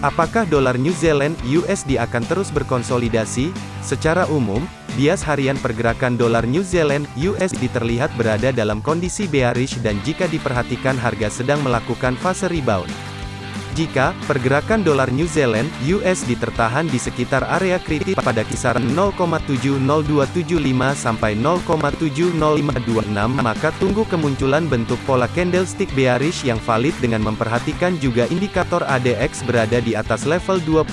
Apakah dolar New Zealand USD akan terus berkonsolidasi? Secara umum, bias harian pergerakan dolar New Zealand USD terlihat berada dalam kondisi bearish dan jika diperhatikan harga sedang melakukan fase rebound. Jika pergerakan dolar New Zealand (USD) tertahan di sekitar area kritis pada kisaran 0,70275 sampai 0,70526, maka tunggu kemunculan bentuk pola candlestick bearish yang valid dengan memperhatikan juga indikator ADX berada di atas level 25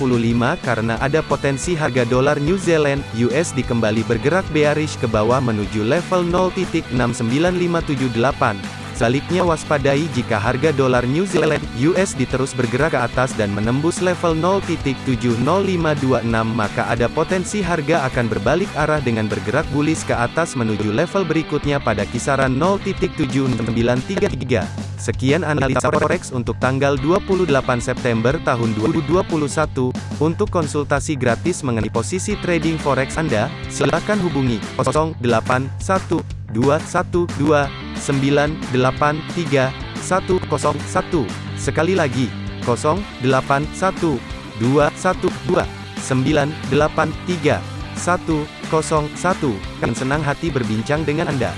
karena ada potensi harga dolar New Zealand (USD) kembali bergerak bearish ke bawah menuju level 0.69578. Sebaliknya waspadai jika harga dolar New Zealand (USD) terus bergerak ke atas dan menembus level 0.70526 maka ada potensi harga akan berbalik arah dengan bergerak bullish ke atas menuju level berikutnya pada kisaran 0.7933. Sekian analisa forex untuk tanggal 28 September tahun 2021. Untuk konsultasi gratis mengenai posisi trading forex Anda, silakan hubungi 081212 983 101. Sekali lagi, 0812 212 983 101. Kami senang hati berbincang dengan Anda.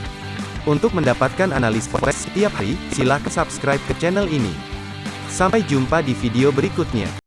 Untuk mendapatkan analis forex setiap hari, silakan subscribe ke channel ini. Sampai jumpa di video berikutnya.